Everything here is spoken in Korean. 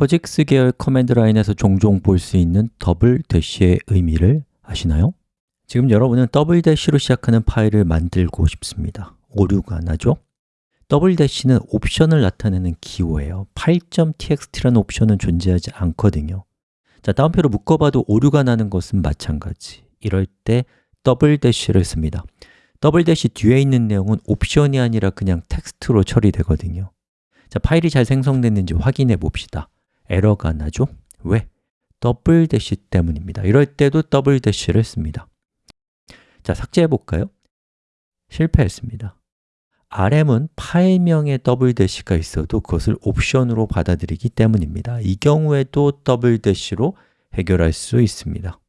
POSIX 계열 command line에서 종종 볼 수 있는 double dash의 의미를 아시나요? 지금 여러분은 double dash로 시작하는 파일을 만들고 싶습니다. 오류가 나죠? double dash는 옵션을 나타내는 기호예요. 8.txt라는 옵션은 존재하지 않거든요. 자, 따옴표로 묶어봐도 오류가 나는 것은 마찬가지. 이럴 때 double dash를 씁니다. double dash 뒤에 있는 내용은 옵션이 아니라 그냥 텍스트로 처리되거든요. 자, 파일이 잘 생성됐는지 확인해 봅시다 에러가 나죠? 왜? double dash 때문입니다 이럴 때도 double dash를 씁니다 자, 삭제해 볼까요? 실패했습니다 rm은 파일명에 double dash가 있어도 그것을 옵션으로 받아들이기 때문입니다 이 경우에도 double dash로 해결할 수 있습니다